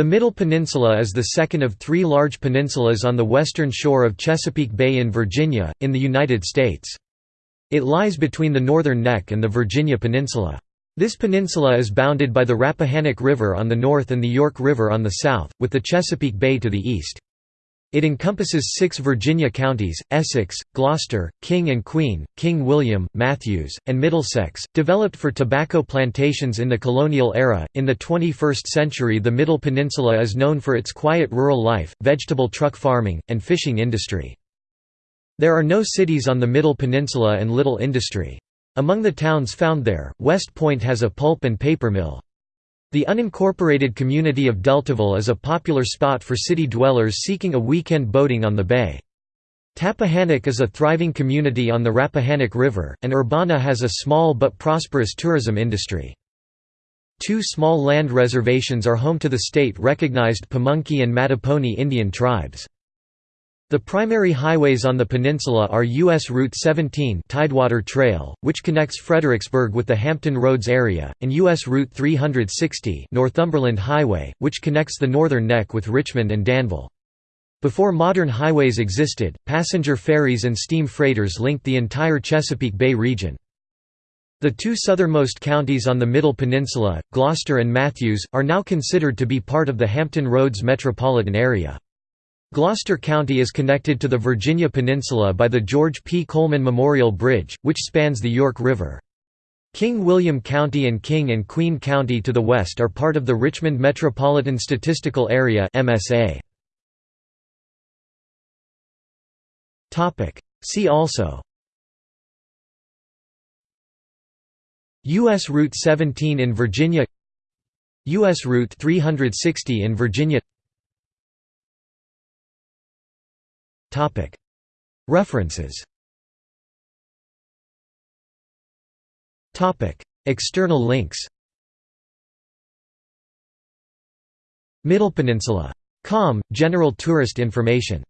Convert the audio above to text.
The Middle Peninsula is the second of three large peninsulas on the western shore of Chesapeake Bay in Virginia, in the United States. It lies between the Northern Neck and the Virginia Peninsula. This peninsula is bounded by the Rappahannock River on the north and the York River on the south, with the Chesapeake Bay to the east. It encompasses six Virginia counties, Essex, Gloucester, King and Queen, King William, Mathews, and Middlesex, developed for tobacco plantations in the colonial era. In the 21st century, the Middle Peninsula is known for its quiet rural life, vegetable truck farming, and fishing industry. There are no cities on the Middle Peninsula and little industry. Among the towns found there, West Point has a pulp and paper mill. The unincorporated community of Deltaville is a popular spot for city dwellers seeking a weekend boating on the bay. Tappahannock is a thriving community on the Rappahannock River, and Urbanna has a small but prosperous tourism industry. Two small land reservations are home to the state-recognized Pamunkey and Mattaponi Indian tribes. The primary highways on the peninsula are U.S. Route 17 Tidewater Trail, which connects Fredericksburg with the Hampton Roads area, and U.S. Route 360 Northumberland Highway, which connects the Northern Neck with Richmond and Danville. Before modern highways existed, passenger ferries and steam freighters linked the entire Chesapeake Bay region. The two southernmost counties on the Middle Peninsula, Gloucester and Mathews, are now considered to be part of the Hampton Roads metropolitan area. Gloucester County is connected to the Virginia Peninsula by the George P. Coleman Memorial Bridge, which spans the York River. King William County and King and Queen County to the west are part of the Richmond Metropolitan Statistical Area MSA. Topic. See also U.S. Route 17 in Virginia U.S. Route 360 in Virginia References. External links. Middle Peninsula. Com, general tourist information